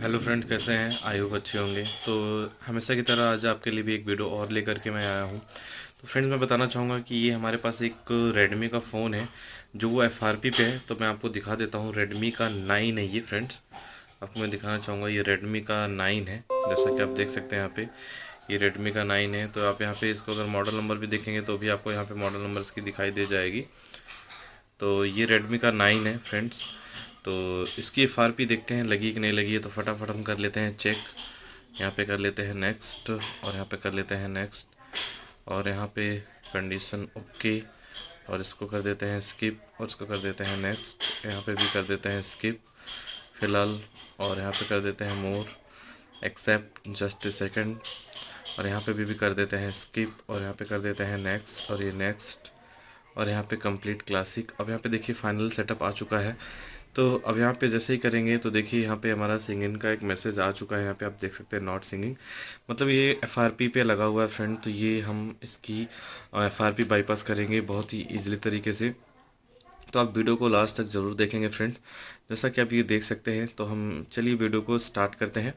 Hello friends कैसे हैं? I hope अच्छे होंगे। तो हमेशा की तरह आज आपके लिए भी एक वीडियो और लेकर के मैं आया हूँ। तो फ्रेंड्स मैं बताना चाहूँगा कि ये हमारे पास एक रेडमी का फ़ोन है, जो वो एफ़ पे है। तो मैं आपको दिखा देता हूँ रेडमी का नाइन है ये फ्रेंड्स आपको मैं दिखाना चाहूँगा, ये रेडमी का नाइन है। जैसा कि आप देख सकते हैं यहाँ पर ये रेडमी का नाइन है। तो आप यहाँ पर इसको अगर मॉडल नंबर भी देखेंगे तो भी आपको यहाँ पर मॉडल नंबर इसकी दिखाई दे जाएगी। तो ये रेडमी का नाइन है फ्रेंड्स तो इसकी एफ़ देखते हैं लगी कि नहीं लगी है तो फटाफट हम कर लेते हैं चेक यहाँ पे कर लेते हैं नेक्स्ट और यहाँ पे कर लेते हैं नेक्स्ट और यहाँ पे कंडीशन ओके और इसको कर देते हैं स्किप और इसको कर देते हैं नेक्स्ट यहाँ पे भी कर देते हैं स्किप फ़िलहाल और यहाँ पे कर देते हैं more accept just a second और यहाँ पे भी, भी कर देते हैं स्किप और यहाँ पे कर देते हैं नेक्स्ट और ये नेक्स्ट और यहाँ पे कंप्लीट क्लासिक अब यहाँ पे देखिए फाइनल सेटअप आ चुका है। तो अब यहाँ पे जैसे ही करेंगे तो देखिए यहाँ पे हमारा सिंगिंग का एक मैसेज आ चुका है। यहाँ पे आप देख सकते हैं नॉट सिंगिंग मतलब ये एफआरपी पे लगा हुआ है फ्रेंड तो ये हम इसकी एफआरपी बाईपास करेंगे बहुत ही ईजिली तरीके से। तो आप वीडियो को लास्ट तक ज़रूर देखेंगे फ्रेंड्स जैसा कि आप ये देख सकते हैं तो हम चलिए वीडियो को स्टार्ट करते हैं।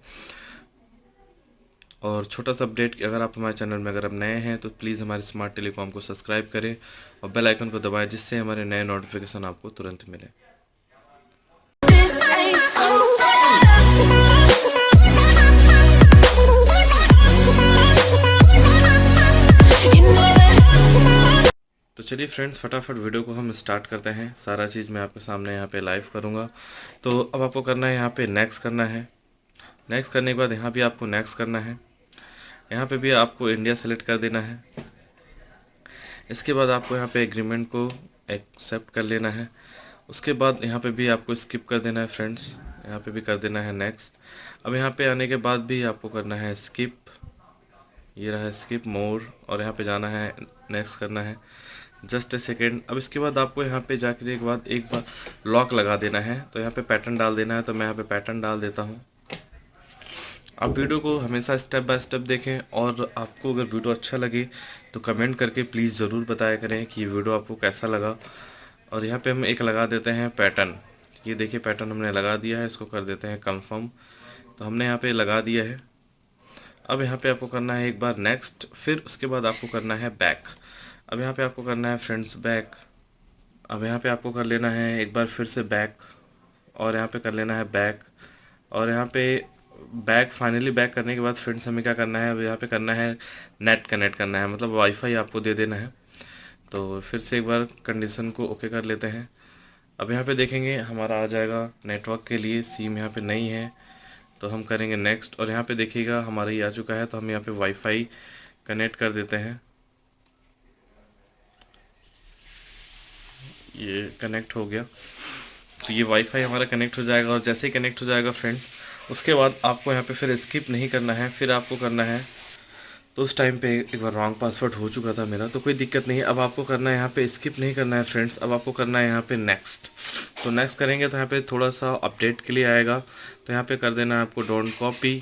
और छोटा सा अपडेट अगर आप हमारे चैनल में अगर आप नए हैं तो प्लीज़ हमारे स्मार्ट टेलीकॉम को सब्सक्राइब करें और बेल आइकन को दबाएँ, जिससे हमारे नए नोटिफिकेशन आपको तुरंत मिले। तो चलिए फ्रेंड्स फटाफट वीडियो को हम स्टार्ट करते हैं। सारा चीज़ मैं आपके सामने यहाँ पे लाइव करूँगा। तो अब आपको करना है यहाँ पे नेक्स्ट करना है। नेक्स्ट करने के बाद यहाँ भी आपको नेक्स्ट करना है। यहाँ पे भी आपको इंडिया सेलेक्ट कर देना है। इसके बाद आपको यहाँ पे एग्रीमेंट को एक्सेप्ट कर लेना है। उसके बाद यहाँ पे भी आपको स्किप कर देना है फ्रेंड्स यहाँ पे भी कर देना है नेक्स्ट अब यहाँ पे आने के बाद भी आपको करना है स्किप ये रहा स्किप मोर और यहाँ पे जाना है नेक्स्ट करना है। जस्ट ए सेकेंड अब इसके बाद आपको यहाँ पे जाकर एक बाद एक बार लॉक लगा देना है। तो यहाँ पे पैटर्न डाल देना है। तो मैं यहाँ पे पैटर्न डाल देता हूँ। आप वीडियो को हमेशा स्टेप बाय स्टेप देखें और आपको अगर वीडियो अच्छा लगे तो कमेंट करके प्लीज़ ज़रूर बताया करें कि वीडियो आपको कैसा लगा। और यहाँ पे हम एक लगा देते हैं पैटर्न ये देखिए पैटर्न हमने लगा दिया है, इसको कर देते हैं कंफर्म तो हमने यहाँ पे लगा दिया है। अब यहाँ पे आपको करना है एक बार नेक्स्ट फिर उसके बाद आपको करना है बैक अब यहाँ पे आपको करना है फ्रेंड्स बैक अब यहाँ पे आपको कर लेना है एक बार फिर से बैक और यहाँ पे कर लेना है बैक और यहाँ पे बैक फाइनली बैक करने के बाद फ्रेंड्स हमें क्या करना है? अब यहाँ पे करना है नेट कनेक्ट करना है। मतलब वाईफाई आपको दे देना है। तो फिर से एक बार कंडीशन को ओके कर लेते हैं। अब यहाँ पे देखेंगे, हमारा आ जाएगा नेटवर्क के लिए सिम यहाँ पे नहीं है तो हम करेंगे नेक्स्ट और यहाँ पे देखिएगा, हमारा ये आ चुका है तो हम यहाँ पे वाईफाई कनेक्ट कर देते हैं। ये कनेक्ट हो गया। तो ये वाईफाई हमारा कनेक्ट हो जाएगा, और जैसे ही कनेक्ट हो जाएगा फ्रेंड उसके बाद आपको यहाँ पे फिर स्किप नहीं करना है, फिर आपको करना है तो उस टाइम पे एक बार रॉन्ग पासवर्ड हो चुका था मेरा तो कोई दिक्कत नहीं है। अब आपको करना है यहाँ पे स्किप नहीं करना है फ्रेंड्स अब आपको करना है यहाँ पे नेक्स्ट तो नेक्स्ट करेंगे तो यहाँ पे थोड़ा सा अपडेट के लिए आएगा। तो यहाँ पे कर देना है आपको डोंट कॉपी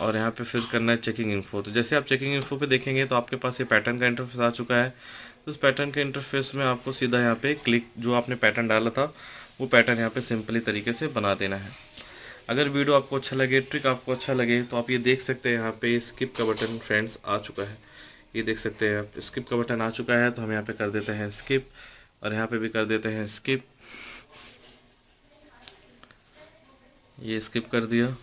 और यहाँ पे फिर करना है चेकिंग इन्फो तो जैसे आप चेकिंग इन्फो पे देखेंगे तो आपके पास ये पैटर्न का इंटरफेस आ चुका है। तो उस पैटर्न के इंटरफेस में आपको सीधा यहाँ पे क्लिक जो आपने पैटर्न डाला था, वो पैटर्न यहाँ पे सिंपली तरीके से बना देना है। अगर वीडियो आपको अच्छा लगे, ट्रिक आपको अच्छा लगे तो आप ये देख सकते हैं यहाँ पे स्किप का बटन फ्रेंड्स आ चुका है। ये देख सकते हैं आप स्किप का बटन आ चुका है तो हम यहाँ पे कर देते हैं स्किप और यहाँ पे भी कर देते हैं स्किप ये स्किप कर दिया।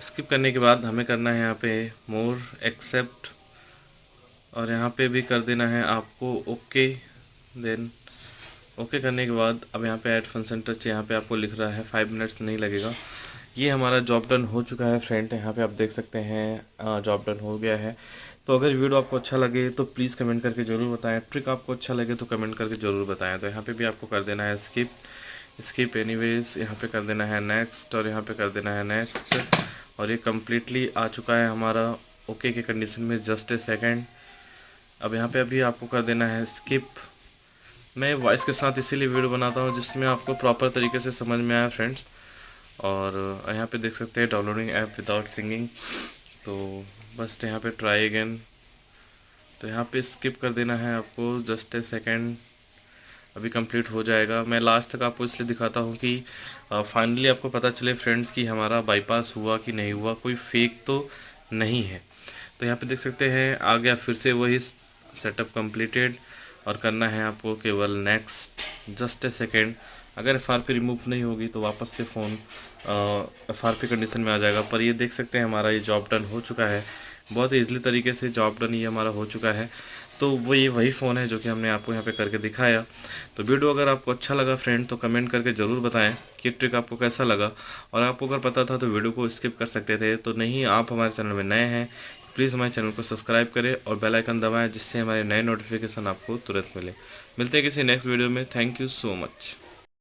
स्किप करने के बाद हमें करना है यहाँ पे मोर एक्सेप्ट और यहाँ पे भी कर देना है आपको ओके देन ओके करने के बाद अब यहाँ पे ऐड फ़ंक्शन टच यहाँ पे आपको लिख रहा है फाइव मिनट्स नहीं लगेगा। ये हमारा जॉब डन हो चुका है फ्रेंड यहाँ पे आप देख सकते हैं जॉब डन हो गया है। तो अगर वीडियो आपको अच्छा लगे तो प्लीज़ कमेंट करके ज़रूर बताएँ। ट्रिक आपको अच्छा लगे तो कमेंट करके ज़रूर बताएँ। तो यहाँ पे भी आपको कर देना है स्किप स्किप एनीवेज यहाँ पे कर देना है नेक्स्ट और यहाँ पे कर देना है नेक्स्ट और ये कम्प्लीटली आ चुका है हमारा ओके के कंडीशन में जस्ट ए सेकेंड अब यहाँ पर अभी आपको कर देना है स्किप मैं वॉइस के साथ इसीलिए वीडियो बनाता हूँ, जिसमें आपको प्रॉपर तरीके से समझ में आया फ्रेंड्स और यहाँ पे देख सकते हैं डाउनलोडिंग ऐप विदाउट सिंगिंग तो बस यहाँ पे ट्राई अगेन तो यहाँ पे स्किप कर देना है आपको जस्ट ए सेकेंड अभी कंप्लीट हो जाएगा. मैं लास्ट तक आपको इसलिए दिखाता हूँ कि फाइनली आपको पता चले फ्रेंड्स कि हमारा बाईपास हुआ कि नहीं हुआ, कोई फेक तो नहीं है. तो यहाँ पे देख सकते हैं, आ गया फिर से वही सेटअप कंप्लीटेड और करना है आपको केवल नेक्स्ट जस्ट ए सेकेंड अगर एफ़ आर पी रिमूव नहीं होगी तो वापस से phone F R P condition में आ जाएगा। पर ये देख सकते हैं हमारा ये जॉब डन हो चुका है। बहुत ईजिली तरीके से जॉब डन ये हमारा हो चुका है। तो वो ये वही फ़ोन है जो कि हमने आपको यहाँ पे करके दिखाया। तो वीडियो अगर आपको अच्छा लगा फ्रेंड तो कमेंट करके ज़रूर बताएँ कि ट्रिक आपको कैसा लगा। और आपको अगर पता था तो वीडियो को स्किप कर सकते थे। तो नहीं, आप हमारे चैनल में नए हैं प्लीज़ हमारे चैनल को सब्सक्राइब करें और बेल आइकन दबाएँ जिससे हमारे नए नोटिफिकेशन आपको तुरंत मिले। मिलते हैं किसी नेक्स्ट वीडियो में। Thank you so much.